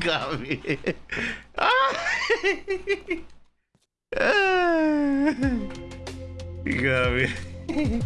got me. you got me.